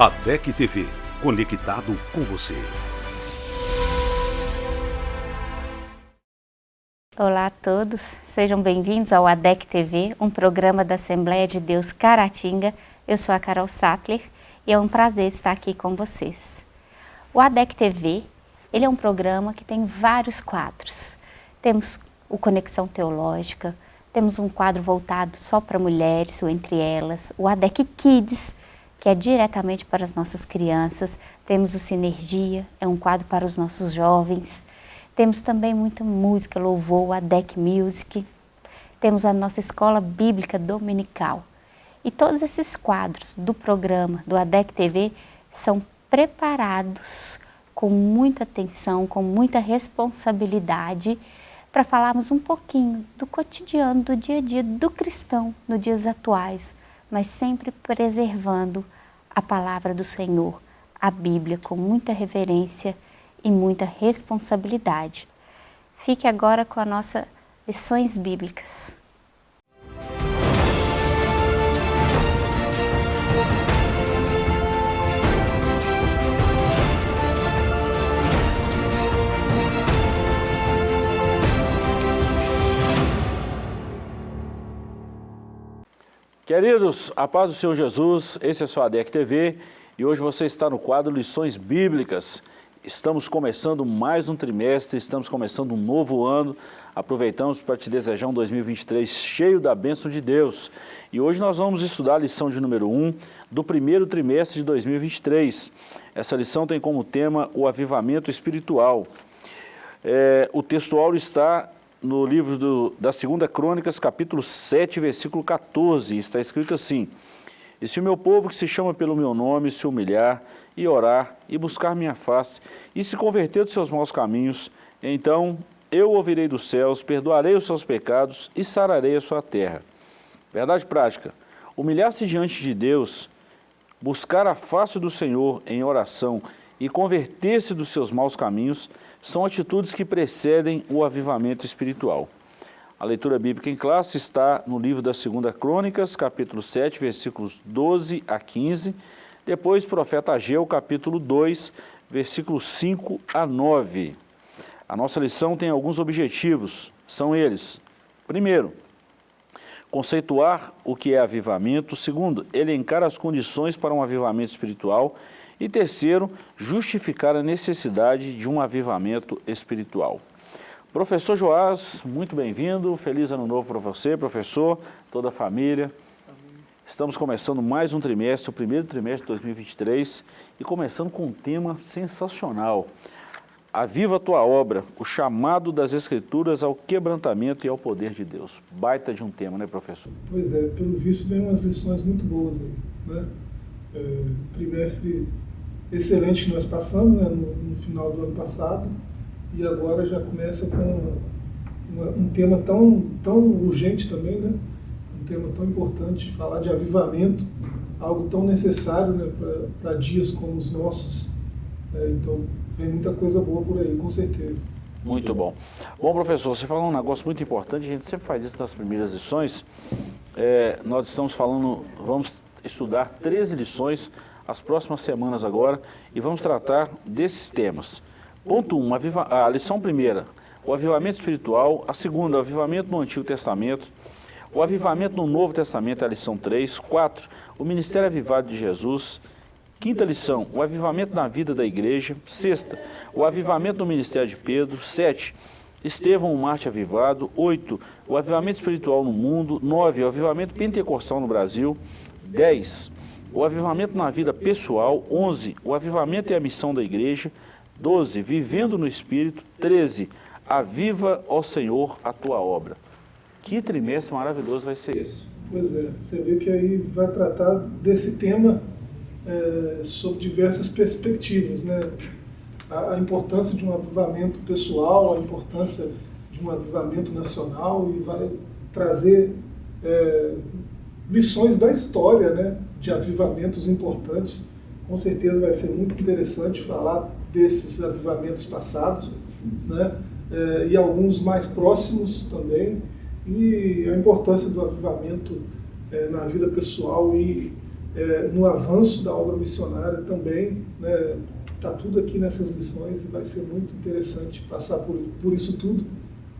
ADEC TV, conectado com você. Olá a todos, sejam bem-vindos ao ADEC TV, um programa da Assembleia de Deus Caratinga. Eu sou a Carol Sattler e é um prazer estar aqui com vocês. O ADEC TV, ele é um programa que tem vários quadros. Temos o Conexão Teológica, temos um quadro voltado só para mulheres, ou entre elas, o ADEC Kids, que é diretamente para as nossas crianças. Temos o Sinergia, é um quadro para os nossos jovens. Temos também muita música, louvor, a Deck Music. Temos a nossa escola bíblica dominical. E todos esses quadros do programa do ADEC TV são preparados com muita atenção, com muita responsabilidade, para falarmos um pouquinho do cotidiano, do dia a dia do cristão nos dias atuais, mas sempre preservando a palavra do Senhor, a Bíblia, com muita reverência e muita responsabilidade. Fique agora com a nossa lições bíblicas. Queridos, a paz do Senhor Jesus, esse é o seu ADEC TV e hoje você está no quadro Lições Bíblicas. Estamos começando mais um trimestre, estamos começando um novo ano. Aproveitamos para te desejar um 2023 cheio da bênção de Deus. E hoje nós vamos estudar a lição de número 1 do primeiro trimestre de 2023. Essa lição tem como tema o avivamento espiritual. É, o textual está no livro do, da Segunda Crônicas, capítulo 7, versículo 14, está escrito assim, E se o meu povo que se chama pelo meu nome se humilhar e orar e buscar minha face e se converter dos seus maus caminhos, então eu ouvirei dos céus, perdoarei os seus pecados e sararei a sua terra. Verdade prática, humilhar-se diante de Deus, buscar a face do Senhor em oração e converter-se dos seus maus caminhos são atitudes que precedem o avivamento espiritual. A leitura bíblica em classe está no livro da Segunda Crônicas, capítulo 7, versículos 12 a 15, depois profeta Ageu, capítulo 2, versículos 5 a 9. A nossa lição tem alguns objetivos, são eles. Primeiro, conceituar o que é avivamento. Segundo, elencar as condições para um avivamento espiritual. E terceiro, justificar a necessidade de um avivamento espiritual. Professor Joás, muito bem-vindo, feliz ano novo para você, professor, toda a família. Estamos começando mais um trimestre, o primeiro trimestre de 2023, e começando com um tema sensacional. Aviva a tua obra, o chamado das Escrituras ao quebrantamento e ao poder de Deus. Baita de um tema, né, professor? Pois é, pelo visto vem umas lições muito boas aí, né? É, trimestre excelente que nós passamos né, no, no, final do ano passado e agora já começa com uma, um tema tão, tão urgente também, né? um tema tão importante, falar de avivamento, algo tão necessário né, para dias como os nossos. É, então, vem muita coisa boa por aí, com certeza. Muito bom. Bom, professor, você falou um negócio muito importante, a gente sempre faz isso nas primeiras lições. É, nós estamos falando, vamos estudar 13 lições as próximas semanas agora e vamos tratar desses temas. Ponto 1, um, a, a lição primeira, o avivamento espiritual. A segunda, o avivamento no Antigo Testamento. O avivamento no Novo Testamento é a lição 3. 4, o ministério avivado de Jesus. Quinta lição, o avivamento na vida da igreja. Sexta, o avivamento no ministério de Pedro. Sete, Estevão, o Marte avivado. Oito, o avivamento espiritual no mundo. Nove, o avivamento pentecostal no Brasil. Dez, o avivamento na vida pessoal, 11, o avivamento e a missão da igreja, 12, vivendo no Espírito, 13, aviva, ó Senhor, a tua obra. Que trimestre maravilhoso vai ser esse? Pois é, você vê que aí vai tratar desse tema é, sob diversas perspectivas, né? A, a, importância de um avivamento pessoal, a importância de um avivamento nacional e vai trazer é, lições da história, né? de avivamentos importantes. Com certeza vai ser muito interessante falar desses avivamentos passados, né? É, e alguns mais próximos também, e a importância do avivamento é, na vida pessoal e é, no avanço da obra missionária também. Está né, tudo aqui nessas lições e vai ser muito interessante passar por, por isso tudo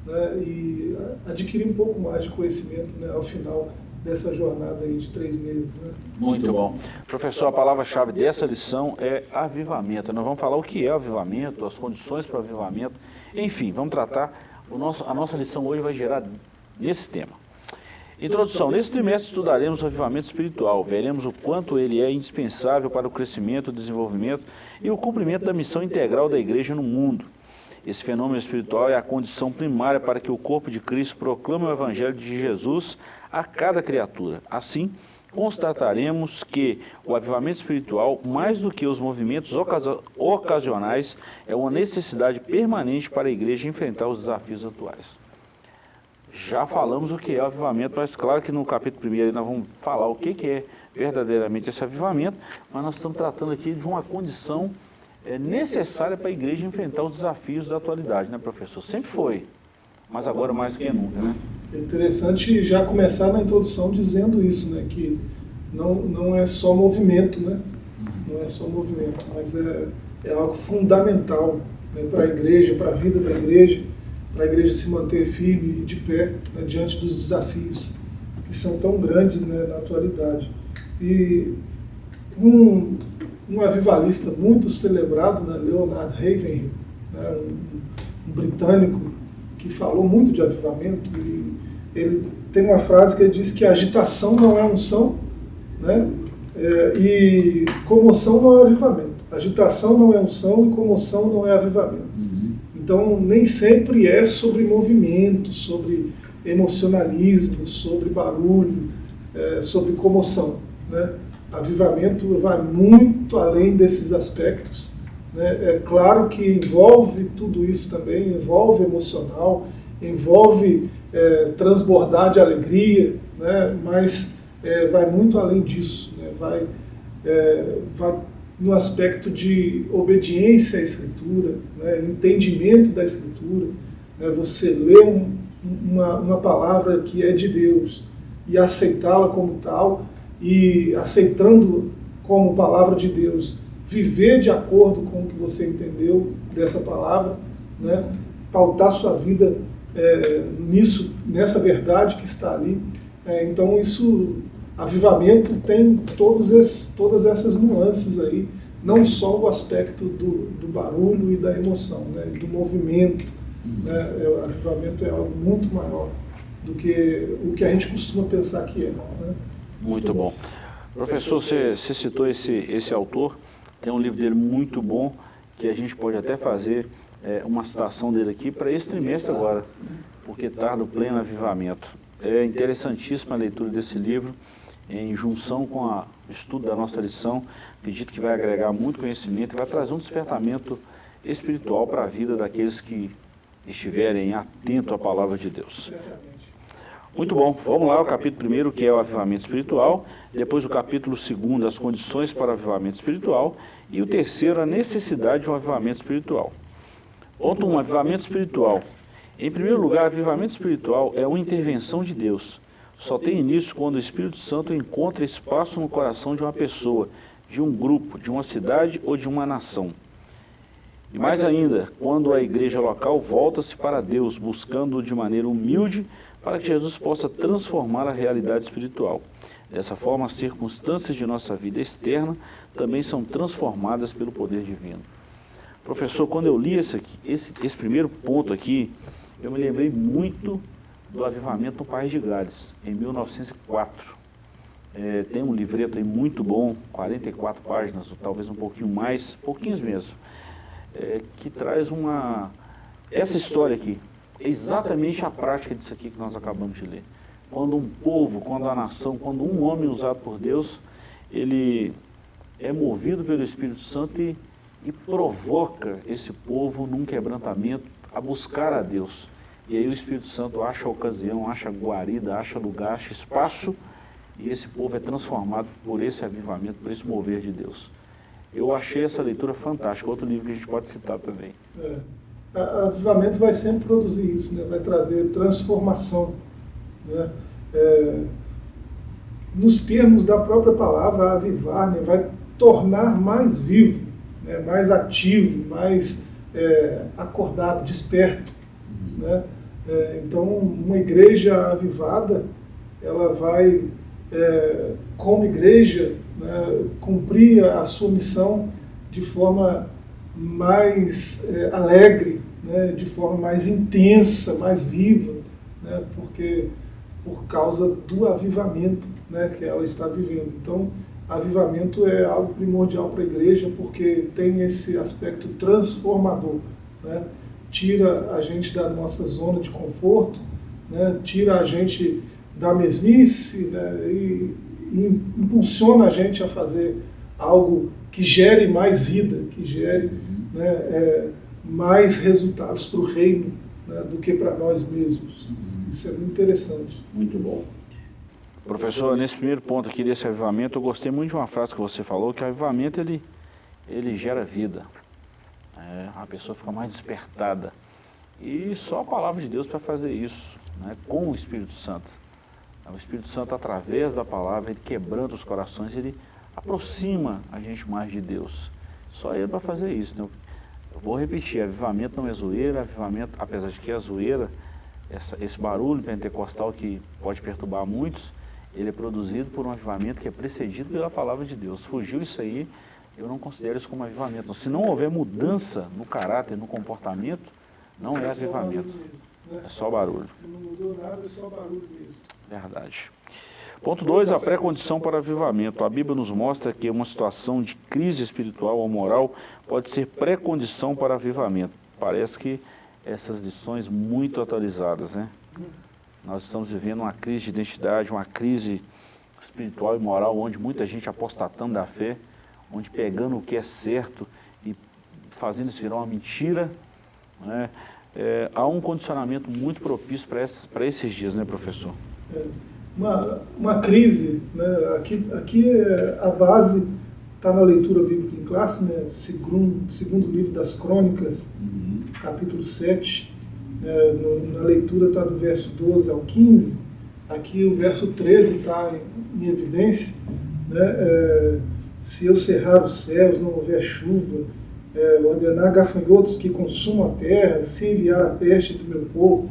né, e adquirir um pouco mais de conhecimento né, ao final dessa jornada aí de três meses. Né? Muito bom. Professor, a palavra-chave dessa lição é avivamento. Nós vamos falar o que é avivamento, as condições para o avivamento, enfim, vamos tratar, o nosso, a nossa lição hoje vai gerar nesse tema. Introdução. Nesse trimestre estudaremos o avivamento espiritual. Veremos o quanto ele é indispensável para o crescimento, o desenvolvimento e o cumprimento da missão integral da igreja no mundo. Esse fenômeno espiritual é a condição primária para que o corpo de Cristo proclame o evangelho de Jesus a cada criatura. Assim, constataremos que o avivamento espiritual, mais do que os movimentos ocasionais, é uma necessidade permanente para a igreja enfrentar os desafios atuais. Já falamos o que é o avivamento, mas claro que no capítulo 1 nós vamos falar o que é verdadeiramente esse avivamento, mas nós estamos tratando aqui de uma condição é, necessária para a igreja enfrentar os desafios da atualidade, né professor? Sempre foi, mas agora mais do que nunca, né? É interessante já começar na introdução dizendo isso, né? Que não, não é só movimento, né? Não é só movimento, mas é, é algo fundamental né, para a igreja, para a vida da igreja, para a igreja se manter firme e de pé né, diante dos desafios que são tão grandes né, na atualidade. E um, um avivalista muito celebrado, né, Leonard Ravenhill, né, um, um britânico que falou muito de avivamento, e ele tem uma frase que ele diz que agitação não é unção, né? É, e comoção não é avivamento. Agitação não é unção e comoção não é avivamento. Uhum. Então, nem sempre é sobre movimento, sobre emocionalismo, sobre barulho, é, sobre comoção. Né? Avivamento vai muito além desses aspectos. Né? É claro que envolve tudo isso também, envolve emocional, envolve é, transbordar de alegria, né? mas é, vai muito além disso, né? vai, é, vai no aspecto de obediência à Escritura, né? entendimento da Escritura, né? você lê um, uma, uma palavra que é de Deus e aceitá-la como tal, e aceitando como palavra de Deus, viver de acordo com o que você entendeu dessa palavra, né? pautar sua vida é, nisso, nessa verdade que está ali. É, então isso, avivamento tem todos esses, todas essas nuances aí, não só o aspecto do, do barulho e da emoção, né? do movimento. Né? É, o avivamento é algo muito maior do que o que a gente costuma pensar que é. Né? Muito bom. Professor, você, você citou esse, esse autor, tem um livro dele muito bom, que a gente pode até fazer é, uma citação dele aqui para esse trimestre agora, porque tarda o pleno avivamento. É interessantíssima a leitura desse livro, em junção com o estudo da nossa lição, acredito que vai agregar muito conhecimento e vai trazer um despertamento espiritual para a vida daqueles que estiverem atentos à palavra de Deus. Muito bom, vamos lá, o capítulo 1, que é o avivamento espiritual, depois o capítulo 2, as condições para o avivamento espiritual, e o terceiro, a necessidade de um avivamento espiritual. Ponto 1, um, avivamento espiritual. Em primeiro lugar, avivamento espiritual é uma intervenção de Deus. Só tem início quando o Espírito Santo encontra espaço no coração de uma pessoa, de um grupo, de uma cidade ou de uma nação. E mais ainda, quando a igreja local volta-se para Deus, buscando de maneira humilde para que Jesus possa transformar a realidade espiritual. Dessa forma, as circunstâncias de nossa vida externa também são transformadas pelo poder divino. Professor, quando eu li esse, esse, esse primeiro ponto aqui, eu me lembrei muito do avivamento no País de Gales, em 1904. É, tem um livreto aí muito bom, 44 páginas, ou talvez um pouquinho mais, pouquinhos mesmo, é, que traz uma... essa história aqui, exatamente a prática disso aqui que nós acabamos de ler. Quando um povo, quando a nação, quando um homem usado por Deus, ele é movido pelo Espírito Santo e, e provoca esse povo num quebrantamento a buscar a Deus. E aí o Espírito Santo acha ocasião, acha guarida, acha lugar, acha espaço, e esse povo é transformado por esse avivamento, por esse mover de Deus. Eu achei essa leitura fantástica, outro livro que a gente pode citar também. É avivamento vai sempre produzir isso, né? vai trazer transformação. Né? É, nos termos da própria palavra avivar, né, vai tornar mais vivo, né, mais ativo, mais é, acordado, desperto. Né? É, então, uma igreja avivada, ela vai, é, como igreja, né, cumprir a sua missão de forma mais é, alegre, né, de forma mais intensa, mais viva, né, porque por causa do avivamento né, que ela está vivendo. Então, avivamento é algo primordial para a igreja porque tem esse aspecto transformador. Né? Tira a gente da nossa zona de conforto, né? tira a gente da mesmice né? e, e impulsiona a gente a fazer algo que gere mais vida, que gere né, é, mais resultados para o reino né, do que para nós mesmos. Isso é muito interessante. Muito bom. Professor, nesse primeiro ponto aqui desse avivamento, eu gostei muito de uma frase que você falou, que o avivamento ele, ele gera vida. É, a pessoa fica mais despertada. E só a palavra de Deus para fazer isso, né, com o Espírito Santo. O Espírito Santo, através da palavra, ele quebrando os corações, ele aproxima a gente mais de Deus. Só ele para fazer isso. Né? Eu vou repetir, avivamento não é zoeira, avivamento, apesar de que é zoeira, essa, esse barulho pentecostal que pode perturbar muitos, ele é produzido por um avivamento que é precedido pela palavra de Deus. Fugiu isso aí, eu não considero isso como avivamento. Se não houver mudança no caráter, no comportamento, não é, é avivamento. Né? É só barulho. Se não mudou nada, é só barulho mesmo. Verdade. Ponto 2, a pré-condição para avivamento. A Bíblia nos mostra que uma situação de crise espiritual ou moral pode ser pré-condição para avivamento. Parece que essas lições muito atualizadas, né? Nós estamos vivendo uma crise de identidade, uma crise espiritual e moral, onde muita gente apostatando da fé, onde pegando o que é certo e fazendo isso virar uma mentira, né? É, há um condicionamento muito propício para esses, esses dias, né, professor? Uma, uma crise, né? aqui, aqui é a base está na leitura bíblica em classe, né? segundo, segundo livro das crônicas, uhum. capítulo 7, é, no, na leitura está do verso 12 ao 15, aqui o verso 13 está em, em, evidência, né? É, se eu cerrar os céus, não houver chuva, é, ordenar gafanhotos que consumam a terra, se enviar a peste entre meu povo,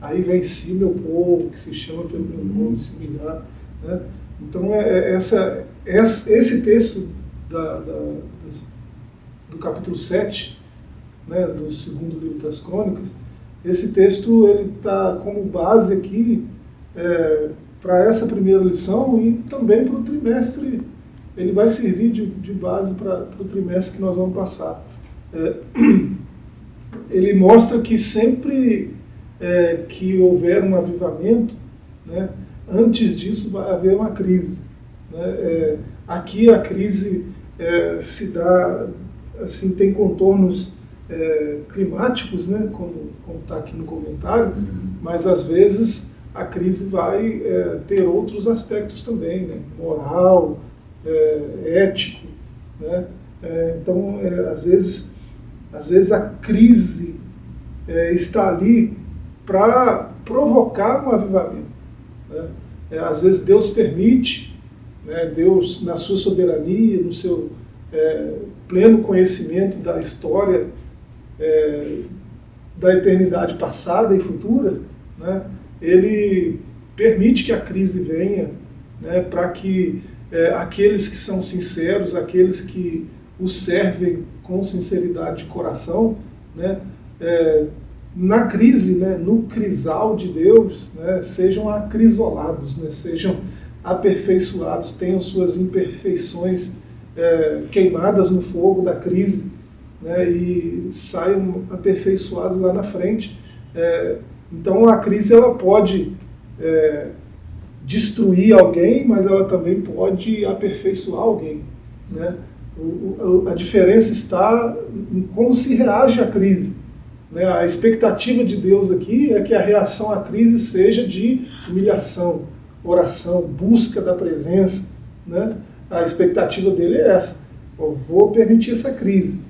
aí vem si meu povo, que se chama pelo meu nome, similar. Né? Então, é, é essa, esse texto da, da, do capítulo 7, né, do segundo livro das crônicas, esse texto ele está como base aqui é, para essa primeira lição e também para o trimestre, ele vai servir de, de base para o trimestre que nós vamos passar. É, ele mostra que sempre é, que houver um avivamento, né, antes disso vai haver uma crise. Né? É, aqui a crise é, se dá, assim, tem contornos é, climáticos, né, como está aqui no comentário, uhum. mas às vezes a crise vai é, ter outros aspectos também, né, moral, é, ético. Né, então, às, vezes, às vezes a crise está ali para provocar um avivamento. Né? às vezes Deus permite né? Deus, na sua soberania, no seu é, pleno conhecimento da história é, da eternidade passada e futura, né? ele permite que a crise venha né? para que é, aqueles que são sinceros, aqueles que o servem com sinceridade de coração, né? Na crise, né, no crisal de Deus, né, sejam acrisolados, né, sejam aperfeiçoados, tenham suas imperfeições é, queimadas no fogo da crise né, e saiam aperfeiçoados lá na frente. É, então a crise ela pode é, destruir alguém, mas ela também pode aperfeiçoar alguém. Né? O, o, a diferença está em como se reage à crise. Né? A expectativa de Deus aqui é que a reação à crise seja de humilhação, oração, busca da presença, né? a expectativa dele é essa. Eu vou permitir essa crise.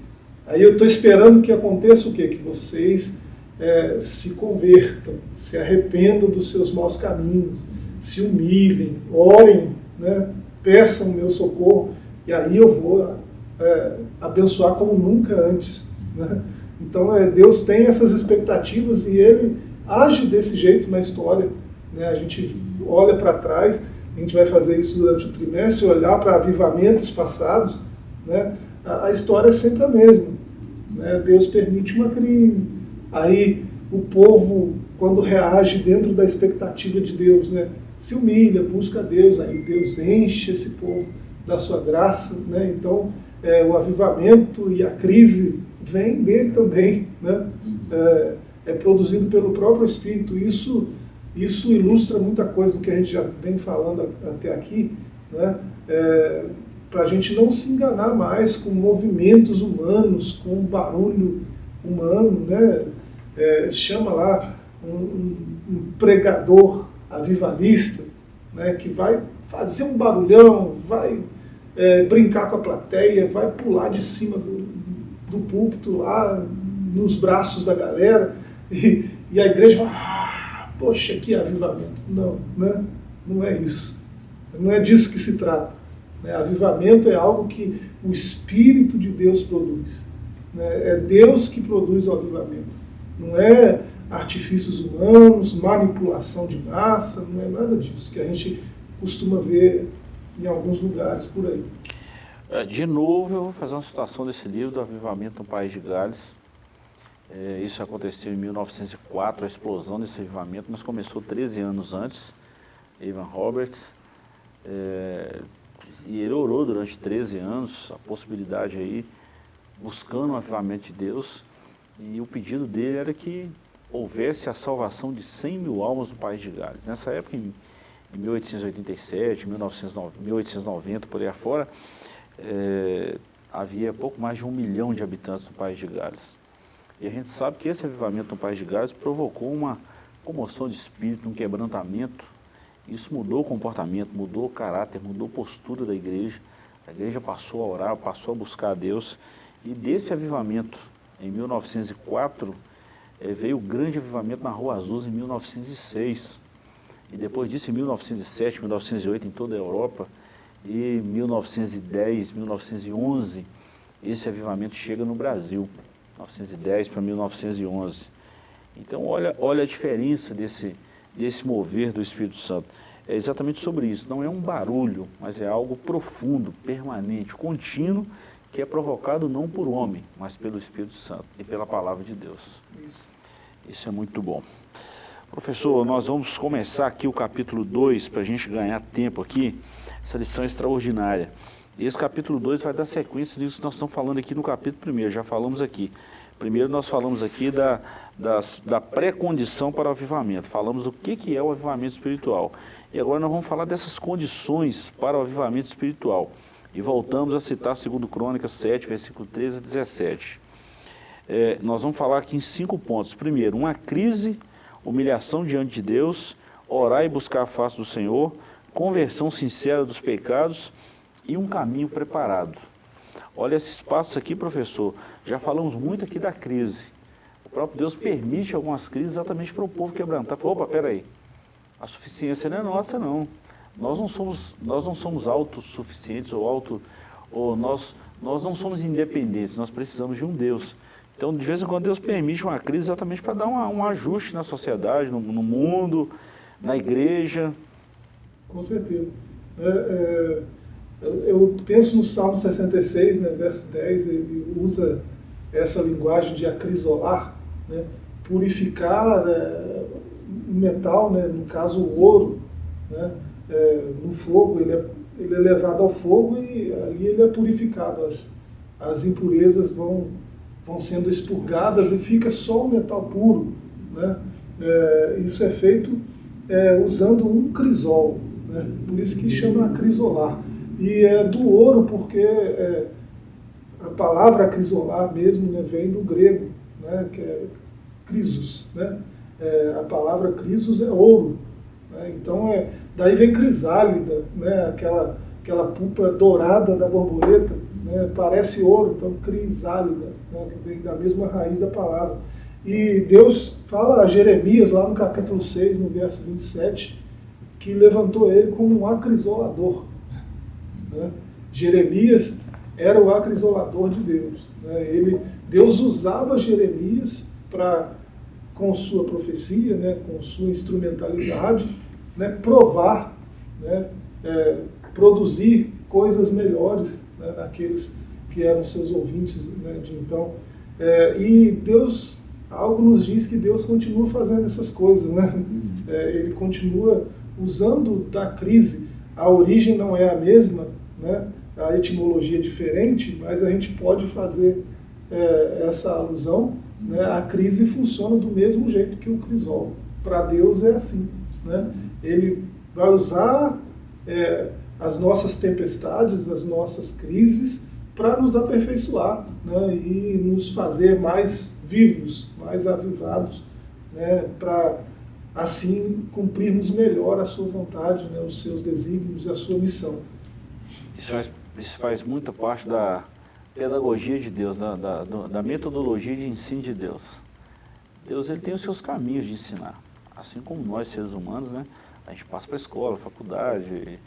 Aí eu estou esperando que aconteça o quê? Que vocês é, se convertam, se arrependam dos seus maus caminhos, se humilhem, orem né? peçam o meu socorro, e aí eu vou é, abençoar como nunca antes. Né? Então é, Deus tem essas expectativas e Ele age desse jeito na história. Né? A gente olha para trás, a gente vai fazer isso durante o trimestre, olhar para avivamentos passados, né? a, a história é sempre a mesma. Né? Deus permite uma crise, aí o povo, quando reage dentro da expectativa de Deus, né? se humilha, busca Deus, aí Deus enche esse povo da sua graça, né? então é, o avivamento e a crise vem dele também, né? É, é, produzido pelo próprio Espírito. Isso, isso ilustra muita coisa do que a gente já vem falando até aqui, né? É, para a gente não se enganar mais com movimentos humanos, com barulho humano, né? É, chama lá um, um, um, pregador avivalista, né? que vai fazer um barulhão, vai é, brincar com a plateia, vai pular de cima do, do púlpito lá, nos braços da galera, e, e a igreja vai, ah, poxa, que avivamento. Não, né? não é isso. Não é disso que se trata. Né? Avivamento é algo que o Espírito de Deus produz. Né? É Deus que produz o avivamento. Não é artifícios humanos, manipulação de massa, não é nada disso que a gente costuma ver em alguns lugares por aí. É, de novo, eu vou fazer uma citação desse livro, do Avivamento no País de Gales. É, isso aconteceu em 1904, a explosão desse avivamento, mas começou 13 anos antes, Ivan Roberts. É, e ele orou durante 13 anos a possibilidade aí, buscando o avivamento de Deus, e o pedido dele era que houvesse a salvação de 100 mil almas no País de Gales. Nessa época, em, em 1887, 1990, 1890, por aí afora, é, havia pouco mais de um milhão de habitantes no País de Gales. E a gente sabe que esse avivamento no País de Gales provocou uma comoção de espírito, um quebrantamento. Isso mudou o comportamento, mudou o caráter, mudou a postura da igreja. A igreja passou a orar, passou a buscar a Deus. E desse avivamento, em 1904, é, veio o grande avivamento na Rua Azul em 1906. E depois disso, em 1907, 1908, em toda a Europa, e 1910, 1911, esse avivamento chega no Brasil, 1910 para 1911. Então, olha, olha a diferença desse, desse mover do Espírito Santo. É exatamente sobre isso. Não é um barulho, mas é algo profundo, permanente, contínuo, que é provocado não por homem, mas pelo Espírito Santo e pela palavra de Deus. Isso é muito bom. Professor, nós vamos começar aqui o capítulo 2, para a gente ganhar tempo aqui essa lição é extraordinária. E esse capítulo 2 vai dar sequência nisso que nós estamos falando aqui no capítulo 1, já falamos aqui. Primeiro nós falamos aqui da, da, da pré-condição para o avivamento, falamos o que, que é o avivamento espiritual. E agora nós vamos falar dessas condições para o avivamento espiritual. E voltamos a citar 2 Crônicas 7, versículo 13 a 17. É, nós vamos falar aqui em cinco pontos. Primeiro, uma crise, humilhação diante de Deus, orar e buscar a face do Senhor, conversão sincera dos pecados e um caminho preparado. Olha esses passos aqui, professor, já falamos muito aqui da crise. O próprio Deus permite algumas crises exatamente para o povo quebrantar. Opa, peraí, a suficiência não é nossa, não. Nós não somos, nós não somos autossuficientes ou auto, ou nós, nós não somos independentes, nós precisamos de um Deus. Então, de vez em quando, Deus permite uma crise exatamente para dar uma, um ajuste na sociedade, no, no mundo, na igreja, com certeza. É, é, eu penso no Salmo 66, né, verso 10, ele usa essa linguagem de acrisolar, né, purificar é, o metal, né, no caso o ouro, né, é, no fogo, ele é, ele é levado ao fogo e ali ele é purificado, as, as impurezas vão, vão sendo expurgadas e fica só o metal puro. Né? É, isso é feito é, usando um crisol. Né? Por isso que chama crisolar. E é do ouro porque é, a palavra crisolar mesmo né, vem do grego, né, que é crisos. Né? É, a palavra crisos é ouro. Né? Então, é, daí vem crisálida, né, aquela, aquela pulpa dourada da borboleta, né, parece ouro, então crisálida, né, que vem da mesma raiz da palavra. E Deus fala a Jeremias, lá no capítulo 6, no verso 27, que levantou ele como um acrisolador. Né? Jeremias era o acrisolador de Deus. Né? Ele, Deus usava Jeremias para, com sua profecia, né, com sua instrumentalidade, né, provar, né, é, produzir coisas melhores né, naqueles que eram seus ouvintes né, de então. É, e Deus, algo nos diz que Deus continua fazendo essas coisas, né? É, ele continua usando da crise. A origem não é a mesma, né? a etimologia é diferente, mas a gente pode fazer é, essa alusão. Né? A crise funciona do mesmo jeito que o crisol. Para Deus é assim. Né? Ele vai usar é, as nossas tempestades, as nossas crises, para nos aperfeiçoar né? e nos fazer mais vivos, mais avivados, né? para assim cumprirmos melhor a sua vontade, né? os seus desígnios e a sua missão. Isso faz, isso faz muita parte da pedagogia de Deus, da, da, da metodologia de ensino de Deus. Deus ele tem os seus caminhos de ensinar, assim como nós seres humanos, né? A gente passa para a escola, faculdade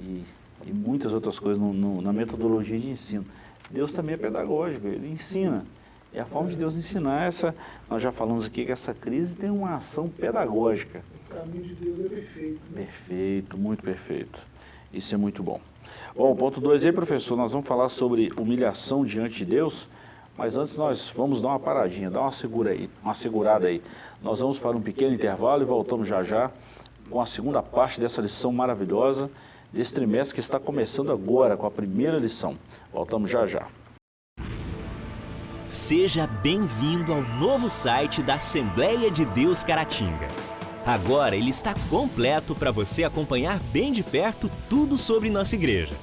e, e, e muitas outras coisas no, no, na metodologia de ensino. Deus também é pedagógico, ele ensina. É a forma de Deus ensinar essa. Nós já falamos aqui que essa crise tem uma ação pedagógica. O caminho de Deus é perfeito. Né? Perfeito, muito perfeito. Isso é muito bom. Bom, ponto 2 aí, professor, nós vamos falar sobre humilhação diante de Deus, mas antes nós vamos dar uma paradinha, dar uma segura aí, uma segurada aí. Nós vamos para um pequeno intervalo e voltamos já já com a segunda parte dessa lição maravilhosa desse trimestre que está começando agora com a primeira lição. Voltamos já já. Seja bem-vindo ao novo site da Assembleia de Deus Caratinga. Agora ele está completo para você acompanhar bem de perto tudo sobre nossa igreja.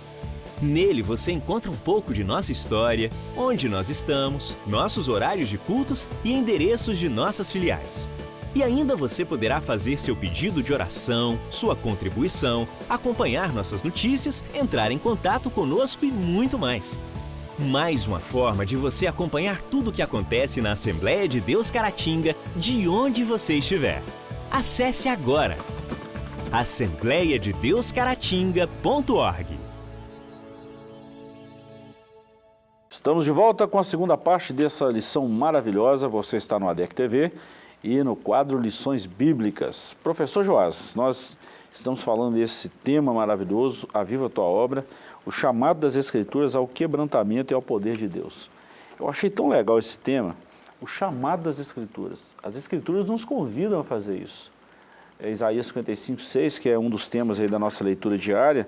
Nele você encontra um pouco de nossa história, onde nós estamos, nossos horários de cultos e endereços de nossas filiais. E ainda você poderá fazer seu pedido de oração, sua contribuição, acompanhar nossas notícias, entrar em contato conosco e muito mais. Mais uma forma de você acompanhar tudo o que acontece na Assembleia de Deus Caratinga, de onde você estiver. Acesse agora assembleia de Deus Caratinga.org. Estamos de volta com a segunda parte dessa lição maravilhosa. Você está no ADEC TV e no quadro Lições Bíblicas. Professor Joás, nós estamos falando desse tema maravilhoso, A Viva Tua Obra, o chamado das Escrituras ao quebrantamento e ao poder de Deus. Eu achei tão legal esse tema, o chamado das Escrituras. As Escrituras nos convidam a fazer isso. É Isaías 55, 6, que é um dos temas da nossa leitura diária,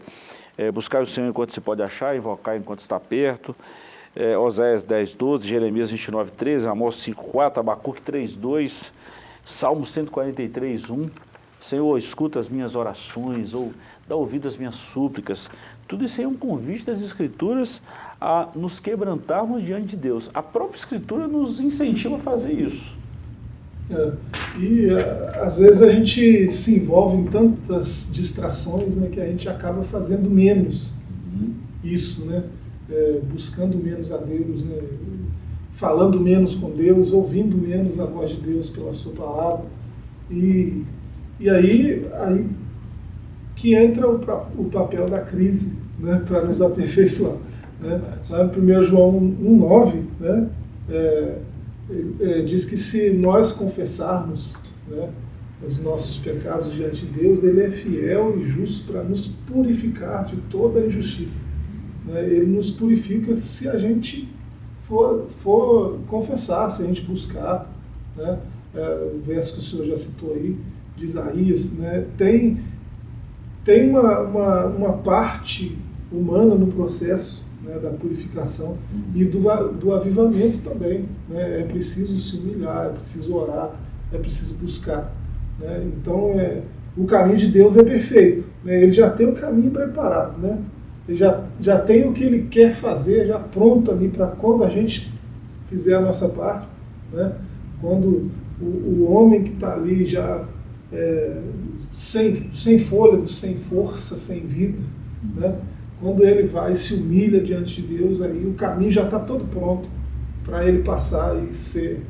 é buscar o Senhor enquanto se pode achar, invocar enquanto está perto, é, Oséias 10, 12, Jeremias 29, 13, Amós 5, 4, Abacuque 3, 2, Salmo 143, 1, Senhor, escuta as minhas orações, ou dá ouvido às minhas súplicas. Tudo isso é um convite das Escrituras a nos quebrantarmos diante de Deus. A própria Escritura nos incentiva a fazer isso. É, e é, às vezes a gente se envolve em tantas distrações né, que a gente acaba fazendo menos uhum. isso, né? É, buscando menos a Deus, né? falando menos com Deus, ouvindo menos a voz de Deus pela sua palavra. E, e aí, aí que entra o, o papel da crise né, para nos aperfeiçoar. Né? Lá no 1 João 1,9, né, é, é, diz que se nós confessarmos né, os nossos pecados diante de Deus, Ele é fiel e justo para nos purificar de toda a injustiça. Né? Ele nos purifica se a gente for, for confessar, se a gente buscar. Né? É, o verso que o senhor já citou aí, de Isaías, né? tem, tem uma, uma, uma parte humana no processo né, da purificação e do, do avivamento também. Né? É preciso se humilhar, é preciso orar, é preciso buscar. Né? Então, é, o caminho de Deus é perfeito. Né? Ele já tem o caminho preparado. Né? Já, já tem o que ele quer fazer, já pronto ali para quando a gente fizer a nossa parte. Né? Quando o, o homem que está ali já é, sem, sem fôlego, sem força, sem vida, né? Quando ele vai e se humilha diante de Deus, aí o caminho já está todo pronto para ele passar e ser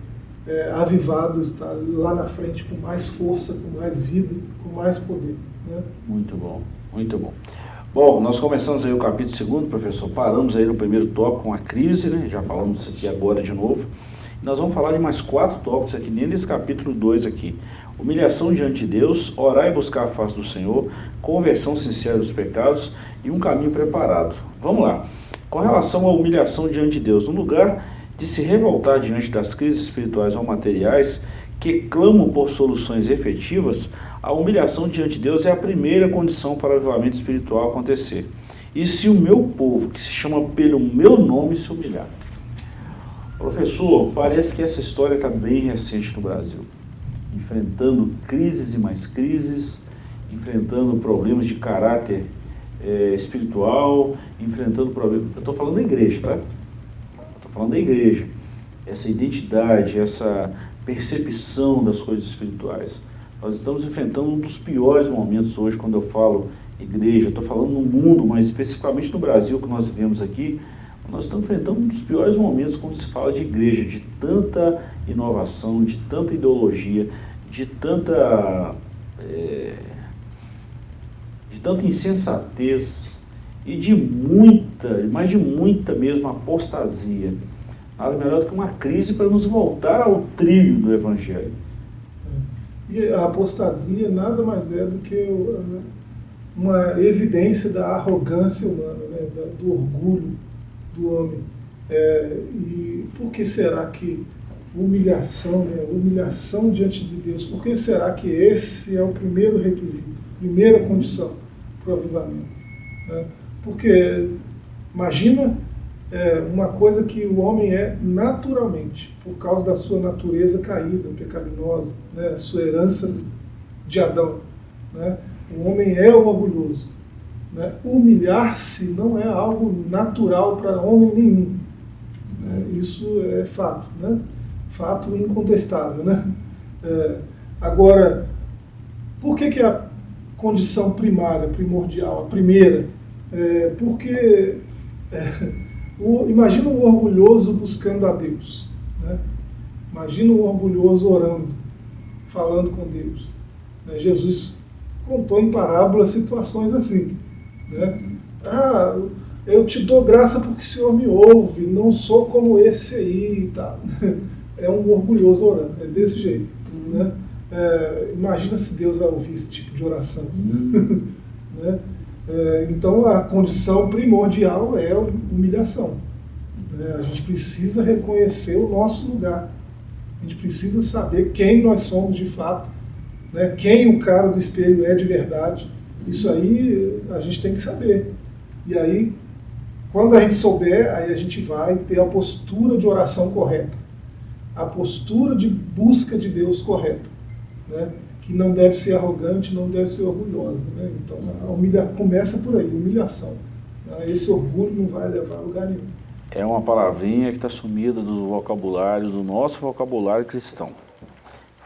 é, avivado, estar lá na frente com mais força, com mais vida, com mais poder. Né? Muito bom, muito bom. Bom, nós começamos aí o capítulo 2, professor, paramos aí no primeiro tópico com a crise, né? já falamos isso aqui agora de novo. Nós vamos falar de mais quatro tópicos aqui, nesse capítulo 2 aqui. Humilhação diante de Deus, orar e buscar a face do Senhor, conversão sincera dos pecados e um caminho preparado. Vamos lá. Com relação à humilhação diante de Deus, no lugar de se revoltar diante das crises espirituais ou materiais que clamam por soluções efetivas, a humilhação diante de Deus é a primeira condição para o avivamento espiritual acontecer. E se o meu povo, que se chama pelo meu nome, se humilhar? Professor, parece que essa história está bem recente no Brasil. Enfrentando crises e mais crises, enfrentando problemas de caráter é, espiritual, enfrentando problemas... Eu estou falando da igreja, tá? Estou falando da igreja. Essa identidade, essa percepção das coisas espirituais. Nós estamos enfrentando um dos piores momentos hoje quando eu falo igreja, estou falando no mundo, mas especificamente no Brasil que nós vivemos aqui, nós estamos enfrentando um dos piores momentos quando se fala de igreja, de tanta inovação, de tanta ideologia, de tanta, é, de tanta insensatez e de muita, mas de muita mesmo apostasia. Nada melhor do que uma crise para nos voltar ao trilho do Evangelho. E a apostasia nada mais é do que uma evidência da arrogância humana, né? do orgulho do homem. É, e por que será que humilhação, né? humilhação diante de Deus, por que será que esse é o primeiro requisito, primeira condição para o avivamento? Né? Porque imagina é, uma coisa que o homem é naturalmente, por causa da sua natureza caída, pecaminosa, né, sua herança de Adão. Né? O homem é o orgulhoso. Né? Humilhar-se não é algo natural para homem nenhum. Né? Isso é fato, né? fato incontestável. Né? É, agora, por que, que a condição primária, primordial, a primeira? É, porque é, o, imagina um orgulhoso buscando a Deus. Né? Imagina um orgulhoso orando, falando com Deus. Né? Jesus contou em parábola situações assim. Né? Ah, eu te dou graça porque o Senhor me ouve, não sou como esse aí. Tá? É um orgulhoso orando, é desse jeito. Né? É, imagina se Deus vai ouvir esse tipo de oração. Uhum. né? É, então a condição primordial é a humilhação. Né? A gente precisa reconhecer o nosso lugar. A gente precisa saber quem nós somos de fato, né? quem o cara do espelho é de verdade. Isso aí a gente tem que saber. E aí, quando a gente souber, aí a gente vai ter a postura de oração correta, a postura de busca de Deus correta. Né? Que não deve ser arrogante, não deve ser orgulhosa. Né? Então, a humilha, começa por aí, humilhação. Né? Esse orgulho não vai levar a lugar nenhum. É uma palavrinha que está sumida do vocabulário, do nosso vocabulário cristão.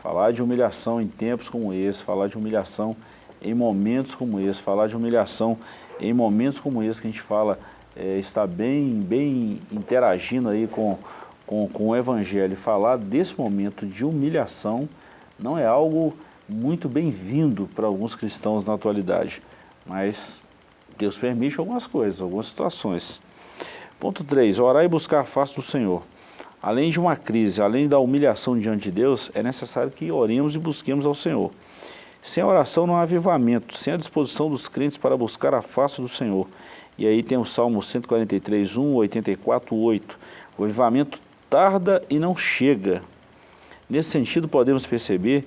Falar de humilhação em tempos como esse, falar de humilhação em momentos como esse, falar de humilhação em momentos como esse que a gente fala, é, está bem, bem interagindo aí com, com, com o Evangelho. Falar desse momento de humilhação não é algo muito bem-vindo para alguns cristãos na atualidade, mas Deus permite algumas coisas, algumas situações. Ponto 3. Orar e buscar a face do Senhor. Além de uma crise, além da humilhação diante de Deus, é necessário que oremos e busquemos ao Senhor. Sem a oração não há avivamento, sem a disposição dos crentes para buscar a face do Senhor. E aí tem o Salmo 143, 1, 84, 8. O avivamento tarda e não chega. Nesse sentido, podemos perceber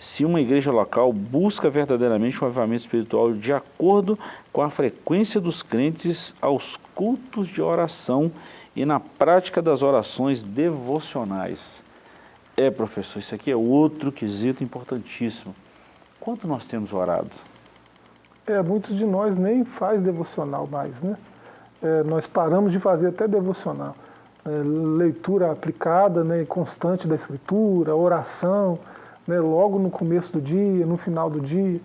se uma igreja local busca verdadeiramente um avivamento espiritual de acordo com a frequência dos crentes aos cultos de oração e na prática das orações devocionais. É, professor, isso aqui é outro quesito importantíssimo. Quanto nós temos orado? É, muitos de nós nem faz devocional mais, né? É, nós paramos de fazer até devocional. É, leitura aplicada, né, constante da escritura, oração, né, logo no começo do dia, no final do dia.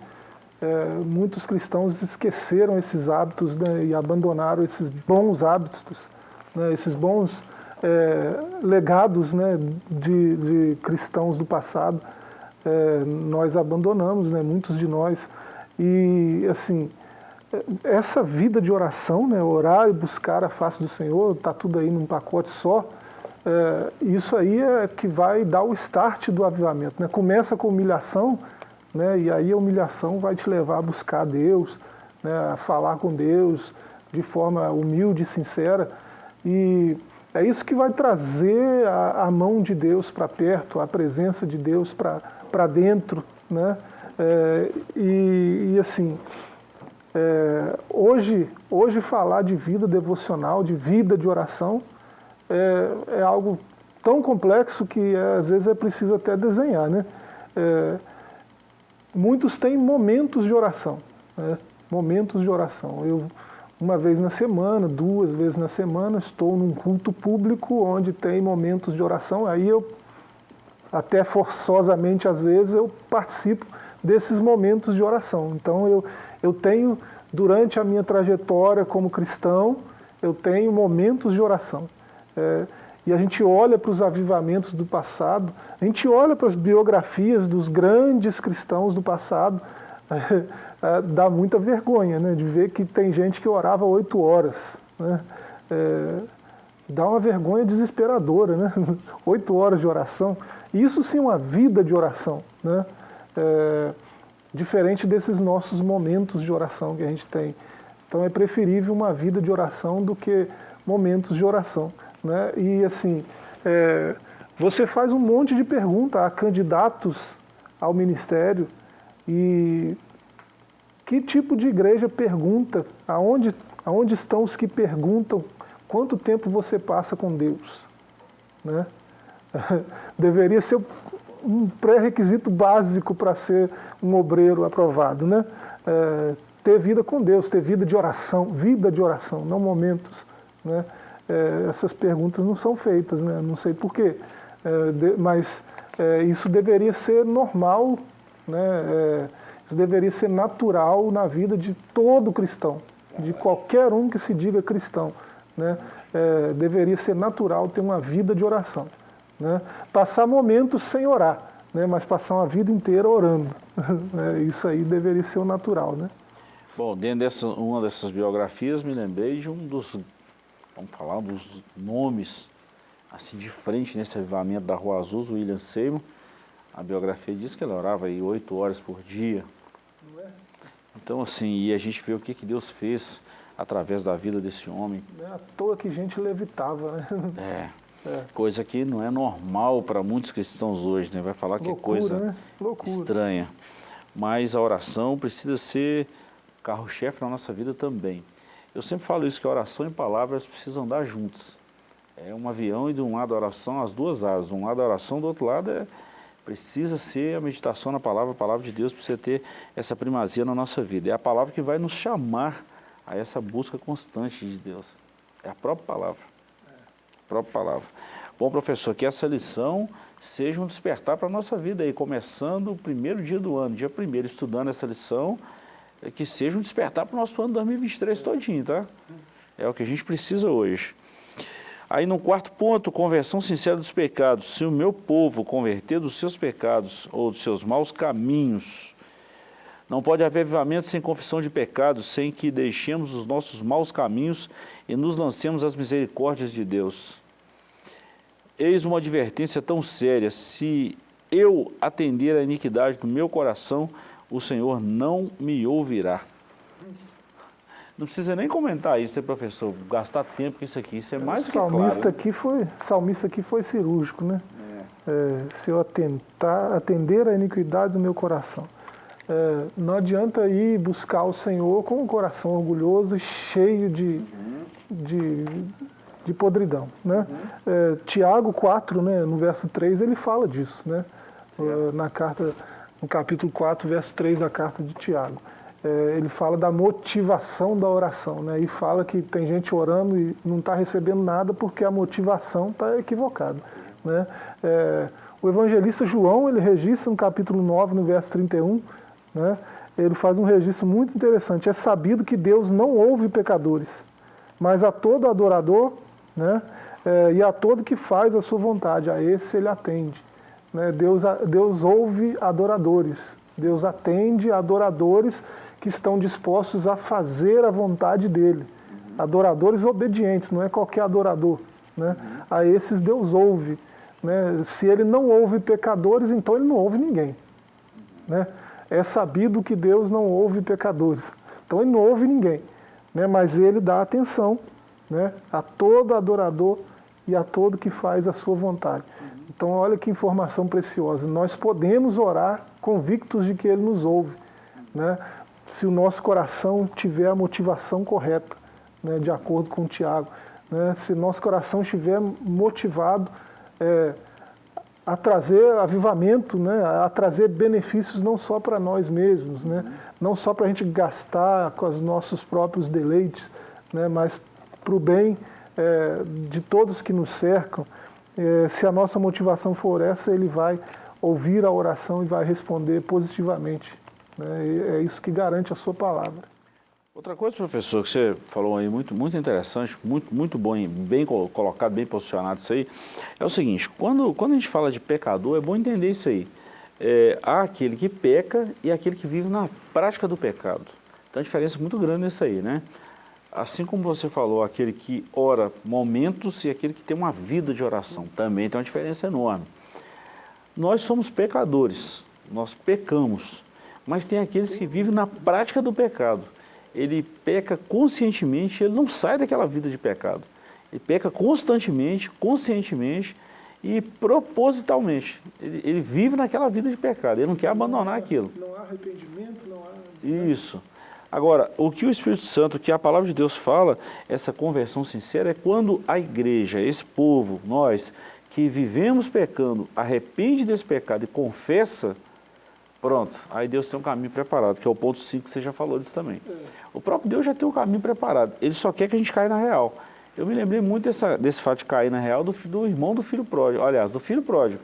É, muitos cristãos esqueceram esses hábitos né, e abandonaram esses bons hábitos, né, esses bons é, legados né, de, de, cristãos do passado. É, nós abandonamos, né, muitos de nós. E, assim, essa vida de oração, né, orar e buscar a face do Senhor, está tudo aí num pacote só, é, isso aí é que vai dar o start do avivamento. Né? Começa com humilhação, né, e aí a humilhação vai te levar a buscar Deus, né, a falar com Deus de forma humilde e sincera. E é isso que vai trazer a, a mão de Deus para perto, a presença de Deus para dentro. Né? É, e, e assim, é, hoje, hoje falar de vida devocional, de vida de oração, é, é algo tão complexo que é, às vezes é preciso até desenhar. Né? É, muitos têm momentos de oração, né? momentos de oração. Eu, uma vez na semana, duas vezes na semana, estou num culto público onde tem momentos de oração, aí eu, até forçosamente às vezes, eu participo desses momentos de oração. Então eu, eu tenho, durante a minha trajetória como cristão, eu tenho momentos de oração. É, e a gente olha para os avivamentos do passado, a gente olha para as biografias dos grandes cristãos do passado, é, dá muita vergonha né, de ver que tem gente que orava oito horas. Né, é, dá uma vergonha desesperadora, né? Oito horas de oração. Isso sim é uma vida de oração. Né? É, diferente desses nossos momentos de oração que a gente tem. Então é preferível uma vida de oração do que momentos de oração. Né? E assim, é, você faz um monte de perguntas a candidatos ao ministério e que tipo de igreja pergunta, aonde, aonde estão os que perguntam quanto tempo você passa com Deus? Né? Deveria ser um pré-requisito básico para ser um obreiro aprovado, né? É, ter vida com Deus, ter vida de oração, vida de oração, não momentos, né? É, essas perguntas não são feitas, né? Não sei porquê, é, mas é, isso deveria ser normal, né? É, isso deveria ser natural na vida de todo cristão, de qualquer um que se diga cristão, né? É, deveria ser natural ter uma vida de oração. Né? Passar momentos sem orar, né? mas passar uma vida inteira orando. Né? Isso aí deveria ser o natural. Né? Bom, dentro dessa uma dessas biografias, me lembrei de um dos, vamos falar, dos nomes assim de frente nesse avivamento da Rua Azul, William Seymour. A biografia diz que ele orava aí oito horas por dia. É? Então assim, e a gente vê o que, que Deus fez através da vida desse homem. É à toa que gente levitava, né? É. É. Coisa que não é normal para muitos cristãos hoje, né? Vai falar que Loucura, é coisa né? estranha. Mas a oração precisa ser carro-chefe na nossa vida também. Eu sempre falo isso, que a oração e palavras precisam andar juntas. É um avião e de um lado a oração, as duas asas. De um lado a oração, do outro lado é, precisa ser a meditação na palavra, a palavra de Deus precisa ter essa primazia na nossa vida. É a palavra que vai nos chamar a essa busca constante de Deus. É a própria palavra própria palavra. Bom, professor, que essa lição seja um despertar para a nossa vida aí, começando o primeiro dia do ano, dia primeiro, estudando essa lição, é que seja um despertar para o nosso ano 2023 todinho, tá? É o que a gente precisa hoje. Aí no quarto ponto, conversão sincera dos pecados. Se o meu povo converter dos seus pecados ou dos seus maus caminhos, não pode haver avivamento sem confissão de pecados, sem que deixemos os nossos maus caminhos e nos lancemos às misericórdias de Deus. Eis uma advertência tão séria, se eu atender a iniquidade do meu coração, o Senhor não me ouvirá. Não precisa nem comentar isso, né, professor? Gastar tempo com isso aqui, isso é mais que salmista claro. Aqui foi, salmista aqui foi cirúrgico, né? É. É, se eu atentar, atender a iniquidade do meu coração. É, não adianta ir buscar o Senhor com um coração orgulhoso e cheio de, uhum. de, de, podridão. Né? Uhum. É, Tiago 4, né, no verso 3, ele fala disso. Né? É, na carta, no capítulo 4, verso 3 da carta de Tiago. É, ele fala da motivação da oração. Né? E fala que tem gente orando e não está recebendo nada porque a motivação está equivocada. Né? É, o evangelista João, ele registra no capítulo 9, no verso 31, né, ele faz um registro muito interessante. É sabido que Deus não ouve pecadores, mas a todo adorador né, é, e a todo que faz a sua vontade, a esse ele atende. Né, Deus, Deus ouve adoradores, Deus atende adoradores que estão dispostos a fazer a vontade dele. Adoradores obedientes, não é qualquer adorador. Né? A esses Deus ouve. Né? Se ele não ouve pecadores, então ele não ouve ninguém. Né? É sabido que Deus não ouve pecadores. Então ele não ouve ninguém. Né? Mas ele dá atenção né? a todo adorador e a todo que faz a sua vontade. Então olha que informação preciosa. Nós podemos orar convictos de que Ele nos ouve, né? se o nosso coração tiver a motivação correta, né? de acordo com o Tiago. Né? Se nosso coração estiver motivado é, a trazer avivamento, né? a trazer benefícios não só para nós mesmos, né? não só para a gente gastar com os nossos próprios deleites, né? mas para o bem é, de todos que nos cercam, é, se a nossa motivação for essa, ele vai ouvir a oração e vai responder positivamente. Né? é isso que garante a sua palavra. Outra coisa, professor, que você falou aí, muito, muito interessante, muito, muito bom, bem colocado, bem posicionado isso aí, é o seguinte, quando, quando a gente fala de pecador, é bom entender isso aí. É, há aquele que peca e aquele que vive na prática do pecado. Então a diferença é muito grande nisso aí, né? Assim como você falou, aquele que ora momentos e aquele que tem uma vida de oração, também tem uma diferença enorme. Nós somos pecadores, nós pecamos, mas tem aqueles que vivem na prática do pecado. Ele peca conscientemente, ele não sai daquela vida de pecado. Ele peca constantemente, conscientemente e propositalmente. Ele, ele vive naquela vida de pecado, ele não quer abandonar aquilo. Não há arrependimento, não há... Isso. Agora, o que o Espírito Santo, que a palavra de Deus fala, essa conversão sincera, é quando a igreja, esse povo, nós, que vivemos pecando, arrepende desse pecado e confessa, pronto, aí Deus tem um caminho preparado, que é o ponto 5 que você já falou disso também. O próprio Deus já tem um caminho preparado, ele só quer que a gente caia na real. Eu me lembrei muito dessa, desse fato de cair na real do, do irmão do filho pródigo, aliás, do filho pródigo.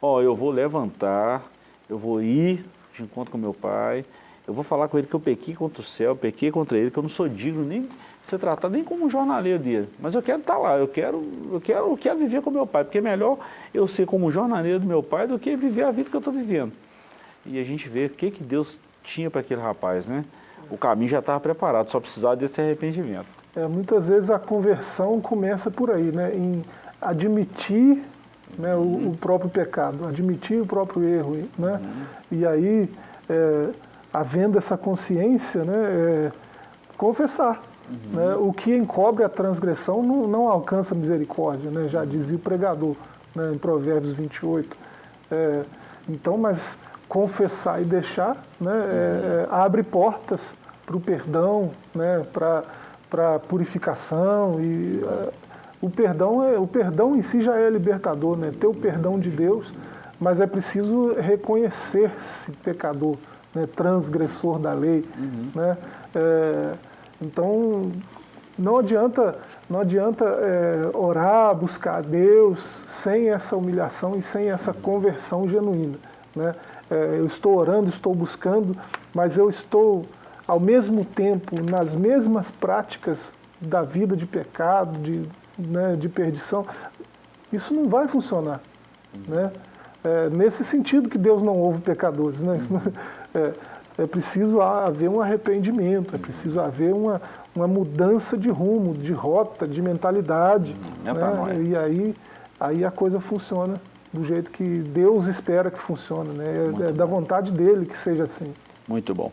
Ó, eu vou levantar, eu vou ir de encontro com meu pai, eu vou falar com ele que eu pequei contra o céu, pequei contra ele, que eu não sou digno nem de ser tratado nem como um jornaleiro dele. Mas eu quero estar lá, eu quero, eu quero, eu quero viver com meu pai, porque é melhor eu ser como jornaleiro do meu pai do que viver a vida que eu estou vivendo. E a gente vê o que, que Deus tinha para aquele rapaz, né? O caminho já estava preparado, só precisava desse arrependimento. É, muitas vezes a conversão começa por aí, né? Em admitir né, o, o próprio pecado, admitir o próprio erro, né? Uhum. E aí... É, havendo essa consciência, né, é, confessar. Uhum. Né, o que encobre a transgressão não, não alcança misericórdia, né, já dizia o pregador né, em Provérbios 28. É, então, mas confessar e deixar né, é, uhum. é, abre portas para o perdão, né, para a purificação e é, o perdão é o perdão em si já é libertador, né? Ter o perdão de Deus, mas é preciso reconhecer-se pecador né, transgressor da lei. Uhum. Né? É, então, não adianta, não adianta é, orar, buscar a Deus sem essa humilhação e sem essa conversão genuína. Né? É, eu estou orando, estou buscando, mas eu estou, ao mesmo tempo, nas mesmas práticas da vida de pecado, de, né, de perdição. Isso não vai funcionar. Uhum. Né? É, nesse sentido que Deus não ouve pecadores. Né? Uhum. É, é preciso haver um arrependimento, é preciso haver uma, uma mudança de rumo, de rota, de mentalidade. Uhum. É né? E aí, aí a coisa funciona do jeito que Deus espera que funcione. Né? É, é da vontade dele que seja assim. Muito bom.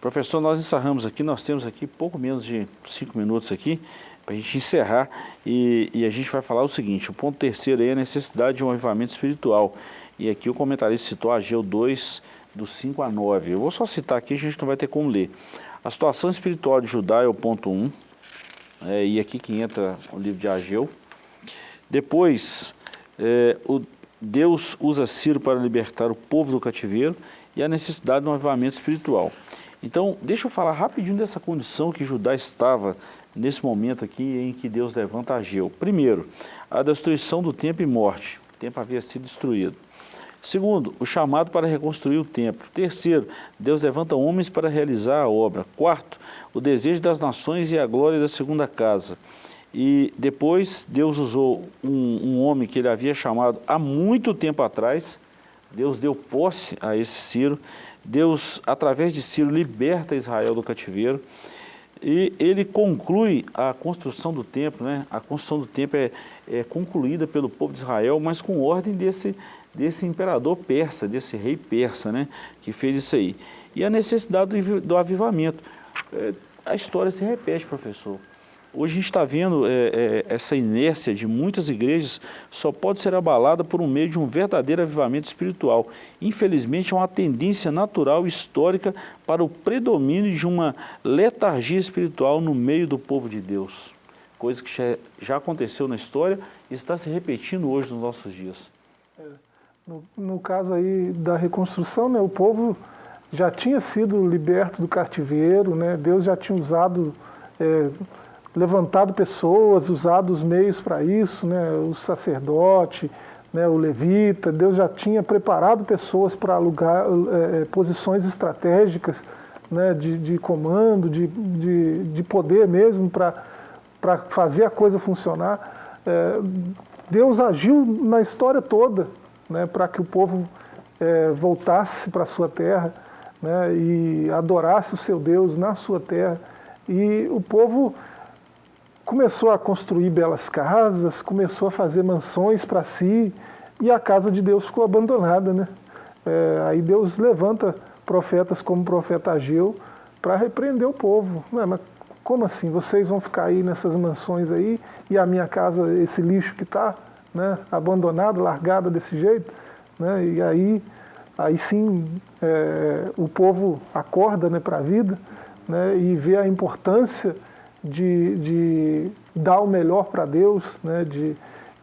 Professor, nós encerramos aqui, nós temos aqui pouco menos de cinco minutos aqui para a gente encerrar e, e, a gente vai falar o seguinte, o ponto terceiro é a necessidade de um avivamento espiritual. E aqui o comentarista citou Ageu 2, do 5 a 9. Eu vou só citar aqui, a gente não vai ter como ler. A situação espiritual de Judá é o ponto 1, é, e aqui que entra o livro de Ageu. Depois, é, o Deus usa Ciro para libertar o povo do cativeiro e a necessidade de um avivamento espiritual. Então, deixa eu falar rapidinho dessa condição que Judá estava nesse momento aqui em que Deus levanta Ageu. Primeiro, a destruição do tempo e morte. O tempo havia sido destruído. Segundo, o chamado para reconstruir o templo. Terceiro, Deus levanta homens para realizar a obra. Quarto, o desejo das nações e a glória da segunda casa. E depois Deus usou um, um homem que ele havia chamado há muito tempo atrás, Deus deu posse a esse Ciro, Deus, através de Ciro, liberta Israel do cativeiro e ele conclui a construção do templo, né? A construção do templo é, é concluída pelo povo de Israel, mas com ordem desse, desse imperador persa, desse rei persa, né? Que fez isso aí. E a necessidade do, avivamento. É, a história se repete, professor. Hoje a gente está vendo é, é, essa inércia de muitas igrejas só pode ser abalada por um meio de um verdadeiro avivamento espiritual. Infelizmente é uma tendência natural histórica para o predomínio de uma letargia espiritual no meio do povo de Deus. Coisa que já, já aconteceu na história e está se repetindo hoje nos nossos dias. É, no, no, caso aí da reconstrução, né, o povo já tinha sido liberto do cativeiro, né, Deus já tinha usado... É, levantado pessoas, usado os meios para isso, né, o sacerdote, né, o levita, Deus já tinha preparado pessoas para alugar é, posições estratégicas né, de, de comando, de, de, de poder mesmo para fazer a coisa funcionar. É, Deus agiu na história toda né, para que o povo é, voltasse para a sua terra né, e adorasse o seu Deus na sua terra. E o povo começou a construir belas casas, começou a fazer mansões para si, e a casa de Deus ficou abandonada. Né? É, aí Deus levanta profetas como o profeta Ageu para repreender o povo. Não, mas como assim? Vocês vão ficar aí nessas mansões aí e a minha casa, esse lixo que está né, abandonado, largada desse jeito? Né? E aí, aí sim é, o povo acorda né, para a vida né, e vê a importância de, de dar o melhor para Deus, né, de,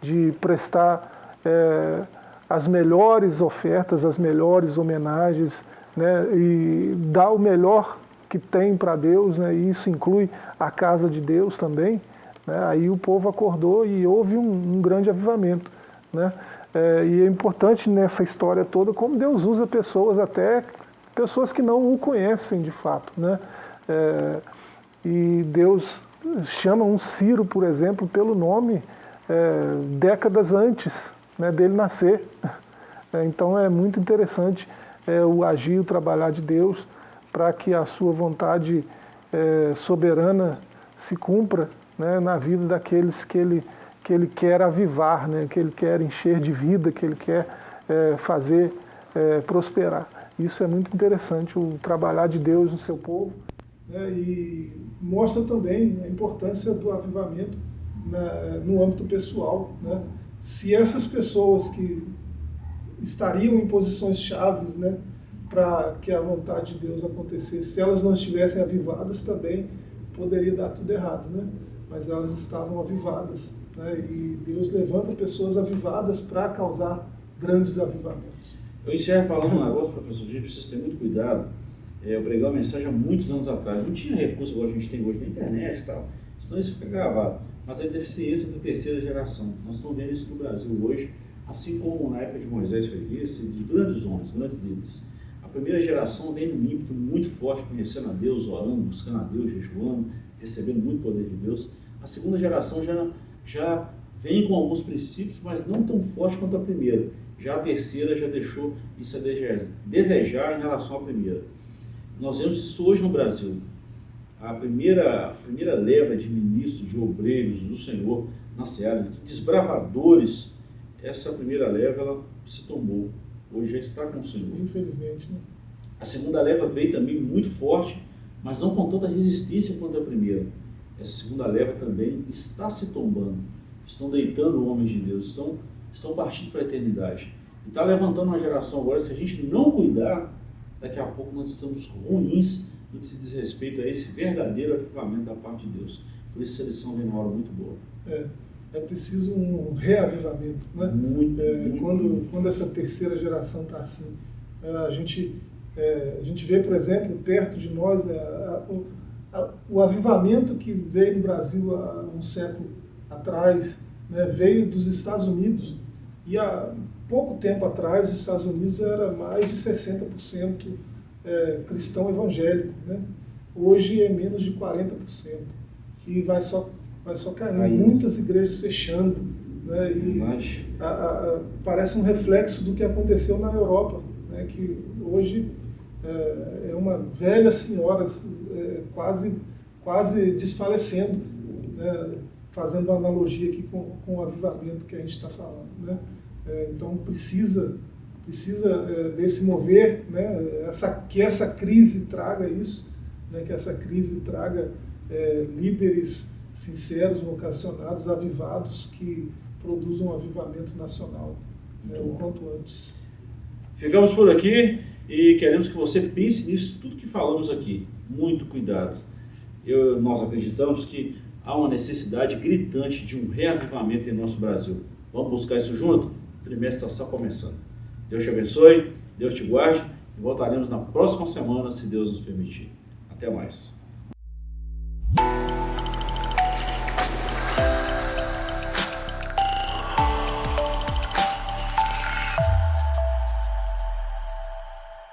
de prestar é, as melhores ofertas, as melhores homenagens, né, e dar o melhor que tem para Deus, né, e isso inclui a casa de Deus também. Né, aí o povo acordou e houve um, um grande avivamento. Né, é, e é importante nessa história toda como Deus usa pessoas, até pessoas que não o conhecem de fato. Né, é, e Deus chama um Ciro, por exemplo, pelo nome é, décadas antes né, dele nascer. É, então é muito interessante é, o agir, o trabalhar de Deus para que a sua vontade é, soberana se cumpra né, na vida daqueles que ele, que ele quer avivar, né, que ele quer encher de vida, que ele quer é, fazer é, prosperar. Isso é muito interessante, o trabalhar de Deus no seu povo né, e mostra também a importância do avivamento na, no âmbito pessoal. Né? Se essas pessoas que estariam em posições chaves né, para que a vontade de Deus acontecesse, se elas não estivessem avivadas também, poderia dar tudo errado. Né? Mas elas estavam avivadas. Né? E Deus levanta pessoas avivadas para causar grandes avivamentos. Eu encerro falando um negócio, professor Gil, precisa ter muito cuidado é, eu preguei uma mensagem há muitos anos atrás, não tinha recurso igual a gente tem hoje na internet e tal, senão isso fica gravado. Mas a deficiência da terceira geração, nós estamos vendo isso no Brasil hoje, assim como na época de Moisés foi isso, de grandes homens, grandes líderes. A primeira geração vem num ímpeto muito forte, conhecendo a Deus, orando, buscando a Deus, jejuando, recebendo muito poder de Deus. A segunda geração já, já vem com alguns princípios, mas não tão forte quanto a primeira. Já a terceira já deixou isso a desejar em relação à primeira. Nós vemos isso hoje no Brasil. A primeira, a primeira leva de ministros, de obreiros do Senhor na Seara, de desbravadores, essa primeira leva ela se tombou. Hoje já está com o Senhor. Infelizmente. Né? A segunda leva veio também muito forte, mas não com tanta resistência quanto a primeira. Essa segunda leva também está se tombando. Estão deitando homens de Deus, estão, estão partindo para a eternidade. E está levantando uma geração agora, se a gente não cuidar, daqui a pouco nós estamos ruins no que se diz respeito a esse verdadeiro avivamento da parte de Deus. Por isso, a lição vem uma hora muito boa. É, é preciso um reavivamento. Né? Muito, é, muito, quando, muito. quando essa terceira geração está assim, é, a, gente, é, a gente vê, por exemplo, perto de nós, é, a, a, o avivamento que veio no Brasil há um século atrás, né, veio dos Estados Unidos. E há pouco tempo atrás, os Estados Unidos era mais de 60% é, cristão evangélico. Né? Hoje é menos de 40%, que vai só, vai só caindo. Aí. Muitas igrejas fechando. Né? E a, a, parece um reflexo do que aconteceu na Europa, né? que hoje é, é uma velha senhora é, quase, quase desfalecendo, né? fazendo uma analogia aqui com, com o avivamento que a gente está falando. Né? É, então precisa, precisa é, desse mover, né? essa, que essa crise traga isso, né? que essa crise traga é, líderes sinceros, vocacionados, avivados, que produzam um avivamento nacional né? o quanto antes. Ficamos por aqui e queremos que você pense nisso, tudo que falamos aqui. Muito cuidado. Eu, nós acreditamos que há uma necessidade gritante de um reavivamento em nosso Brasil. Vamos buscar isso junto? O trimestre está só começando. Deus te abençoe, Deus te guarde e voltaremos na próxima semana, se Deus nos permitir. Até mais.